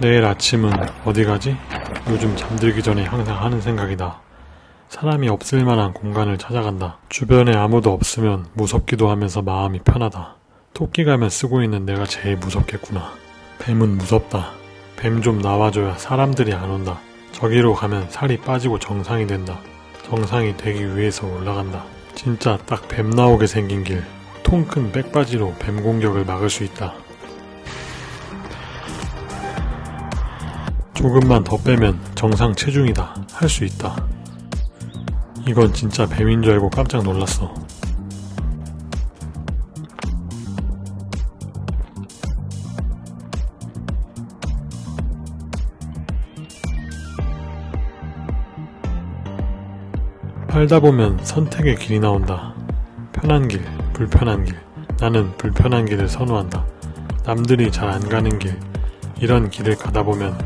내일 아침은 어디 가지? 요즘 잠들기 전에 항상 하는 생각이다. 사람이 없을 만한 공간을 찾아간다. 주변에 아무도 없으면 무섭기도 하면서 마음이 편하다. 토끼 가면 쓰고 있는 내가 제일 무섭겠구나. 뱀은 무섭다. 뱀 좀 나와줘야 사람들이 안 온다. 저기로 가면 살이 빠지고 정상이 된다. 정상이 되기 위해서 올라간다. 진짜 딱 뱀 나오게 생긴 길. 통 큰 백바지로 뱀 공격을 막을 수 있다. 조금만 더 빼면 정상 체중이다. 할 수 있다. 이건 진짜 뱀인 줄 알고 깜짝 놀랐어. 살다 보면 선택의 길이 나온다. 편한 길, 불편한 길. 나는 불편한 길을 선호한다. 남들이 잘 안 가는 길. 이런 길을 가다 보면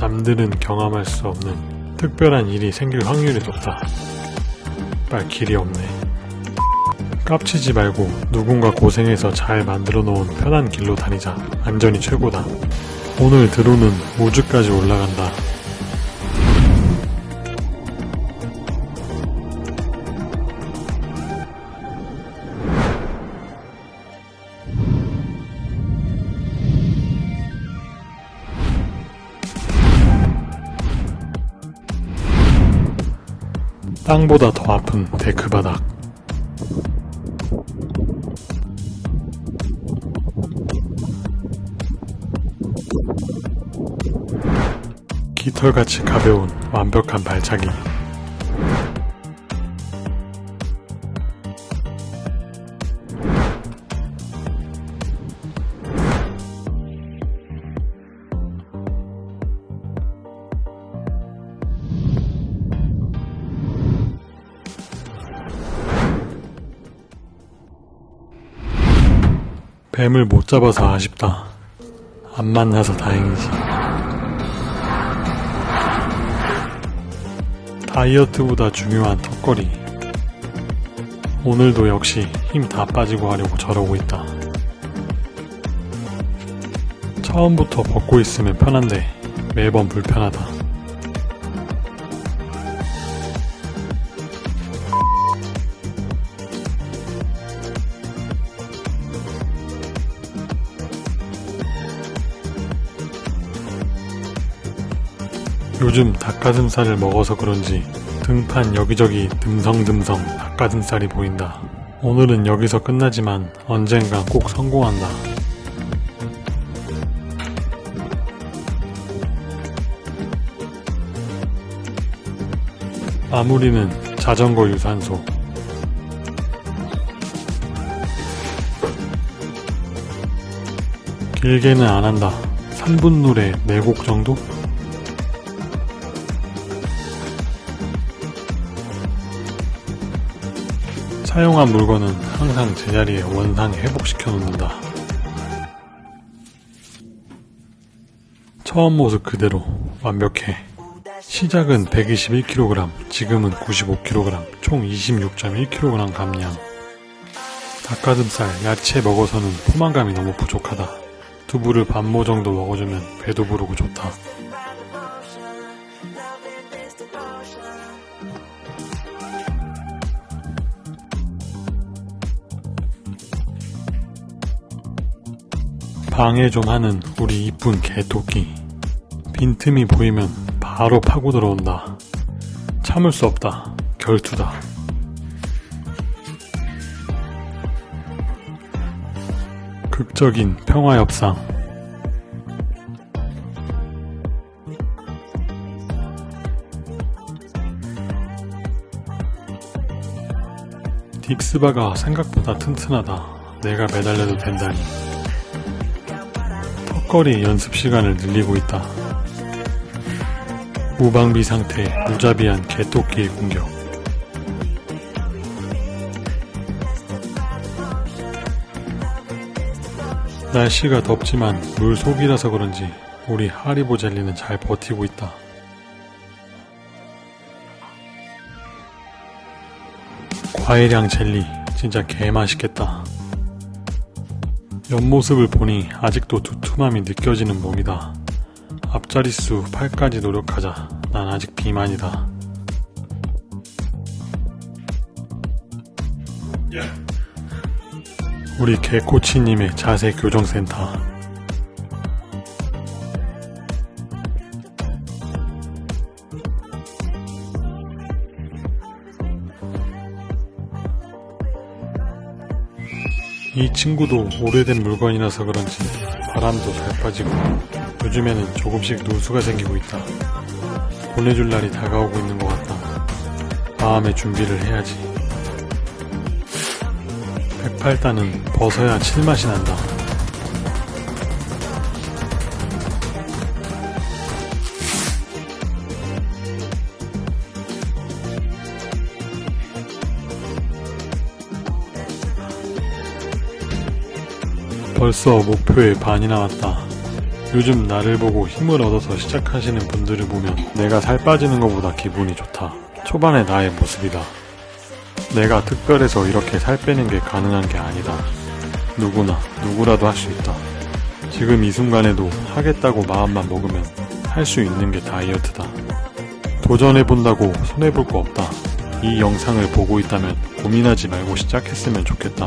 남들은 경험할 수 없는 특별한 일이 생길 확률이 높다. 빨 길이 없네. 깝치지 말고 누군가 고생해서 잘 만들어 놓은 편한 길로 다니자. 안전이 최고다. 오늘 드론은 우주까지 올라간다. 땅보다 더 아픈 데크 바닥. 깃털같이 가벼운 완벽한 발차기. 뱀을 못 잡아서 아쉽다. 안 만나서 다행이지. 다이어트보다 중요한 턱걸이. 오늘도 역시 힘 다 빠지고 하려고 저러고 있다. 처음부터 벗고 있으면 편한데 매번 불편하다. 요즘 닭가슴살을 먹어서 그런지 등판 여기저기 듬성듬성 닭가슴살이 보인다. 오늘은 여기서 끝나지만 언젠간 꼭 성공한다. 마무리는 자전거 유산소. 길게는 안 한다. 3분 노래 4곡 정도? 사용한 물건은 항상 제자리에 원상 회복시켜 놓는다. 처음 모습 그대로 완벽해. 시작은 121kg, 지금은 95kg, 총 26.1kg 감량. 닭가슴살, 야채 먹어서는 포만감이 너무 부족하다. 두부를 반모 정도 먹어주면 배도 부르고 좋다. 방해 좀 하는 우리 이쁜 개토끼. 빈틈이 보이면 바로 파고 들어온다. 참을 수 없다. 결투다. 극적인 평화 협상. 딕스바가 생각보다 튼튼하다. 내가 매달려도 된다니. 턱걸이 연습 시간을 늘리고 있다. 무방비 상태 무자비한 개토끼의 공격. 날씨가 덥지만 물 속이라서 그런지 우리 하리보 젤리는 잘 버티고 있다. 과일향 젤리 진짜 개맛있겠다. 옆모습을 보니 아직도 두툼함이 느껴지는 몸이다. 앞자릿수 8까지 노력하자. 난 아직 비만이다. 우리 개코치님의 자세 교정센터. 이 친구도 오래된 물건이라서 그런지 바람도 잘 빠지고 요즘에는 조금씩 누수가 생기고 있다. 보내줄 날이 다가오고 있는 것 같다. 마음의 준비를 해야지. 108단은 벗어야 칠맛이 난다. 벌써 목표의 반이 나 왔다. 요즘 나를 보고 힘을 얻어서 시작하시는 분들을 보면 내가 살 빠지는 것보다 기분이 좋다. 초반의 나의 모습이다. 내가 특별해서 이렇게 살 빼는 게 가능한 게 아니다. 누구나, 누구라도 할 수 있다. 지금 이 순간에도 하겠다고 마음만 먹으면 할 수 있는 게 다이어트다. 도전해본다고 손해볼 거 없다. 이 영상을 보고 있다면 고민하지 말고 시작했으면 좋겠다.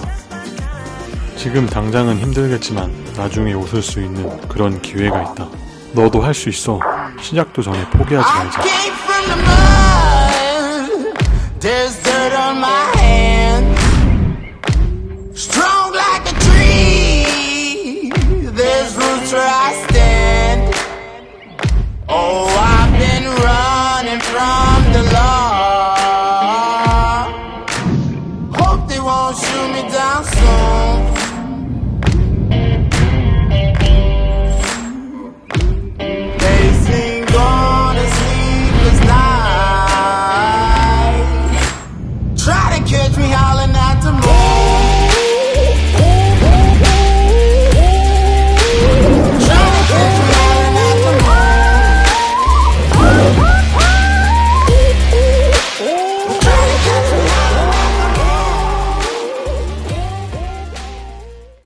지금 당장은 힘들겠지만 나중에 웃을 수 있는 그런 기회가 있다. 너도 할 수 있어. 시작도 전에 포기하지 말자.